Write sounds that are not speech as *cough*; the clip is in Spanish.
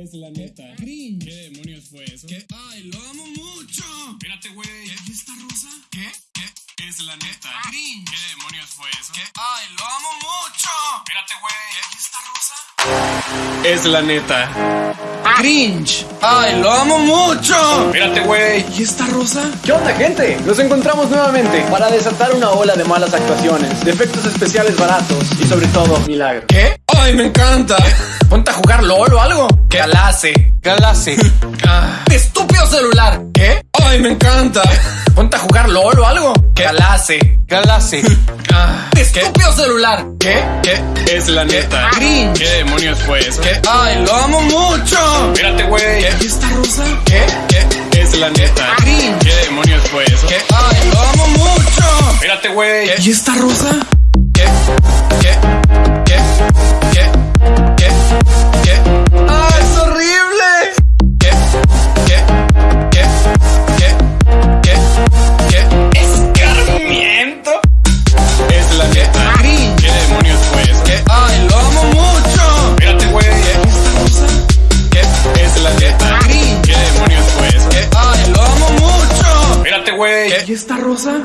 Es la neta. Cringe. ¿Qué demonios fue eso? ¿Qué? ¡Ay, lo amo mucho! Espérate, güey. ¿Y esta rosa? ¿Qué? ¿Qué? Es la neta. Cringe. ¿Qué demonios fue eso? ¿Qué? ¡Ay, lo amo mucho! Espérate, güey. ¿Y esta rosa? Es la neta. Cringe. ¡Ay, lo amo mucho! Espérate, güey. ¿Y esta rosa? ¿Qué onda, gente? Nos encontramos nuevamente para desatar una ola de malas actuaciones, de efectos especiales baratos y sobre todo, milagros. ¿Qué? ¡Ay, me encanta! Ponte a jugar LOL o algo. ¿Qué? Galace. Galace. *laughs* Ah. ¡Estúpido celular! ¿Qué? ¡Ay, me encanta! Ponte a jugar LOL o algo. ¿Qué? Galace. Galace. *laughs* Ah. ¡Estúpido celular! ¿Qué? ¿Qué? Es la neta. Cringe. ¿Qué demonios fue eso? ¿Qué? ¡Ay, lo amo mucho! Espérate, güey. ¿Y esta rosa? ¿Qué? ¿Qué? Es la neta. Cringe. ¿Qué demonios fue eso? ¿Qué? ¡Ay, lo amo mucho! Espérate, güey. ¿Y esta rosa? ¿Qué? ¿Qué? ¿Qué? Güey. ¿Y esta rosa?